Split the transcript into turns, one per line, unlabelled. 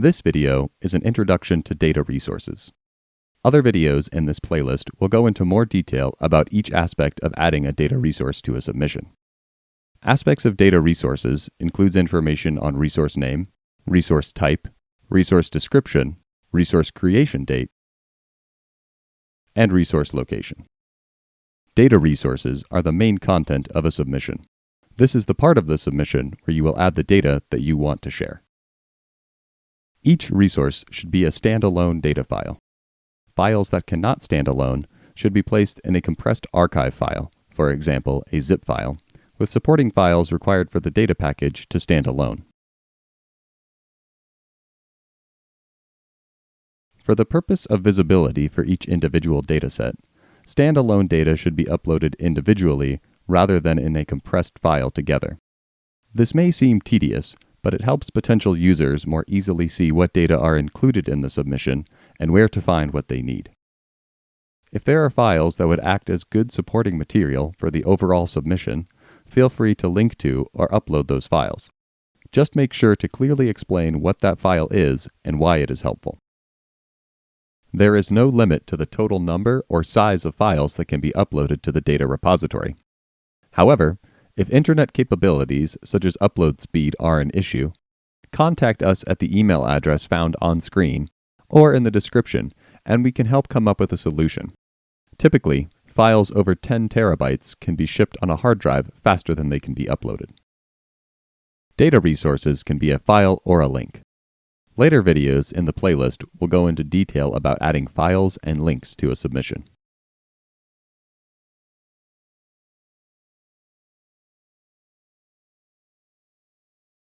This video is an introduction to data resources. Other videos in this playlist will go into more detail about each aspect of adding a data resource to a submission. Aspects of data resources includes information on resource name, resource type, resource description, resource creation date, and resource location. Data resources are the main content of a submission. This is the part of the submission where you will add the data that you want to share. Each resource should be a standalone data file. Files that cannot stand alone should be placed in a compressed archive file, for example, a zip file, with supporting files required for the data package to stand alone. For the purpose of visibility for each individual dataset, standalone data should be uploaded individually rather than in a compressed file together. This may seem tedious, but it helps potential users more easily see what data are included in the submission and where to find what they need. If there are files that would act as good supporting material for the overall submission, feel free to link to or upload those files. Just make sure to clearly explain what that file is and why it is helpful. There is no limit to the total number or size of files that can be uploaded to the data repository. However, if internet capabilities such as upload speed are an issue, contact us at the email address found on screen or in the description and we can help come up with a solution. Typically, files over 10 terabytes can be shipped on a hard drive faster than they can be uploaded. Data resources can be a file or a link. Later videos in the playlist will go into detail about adding files and links to a submission.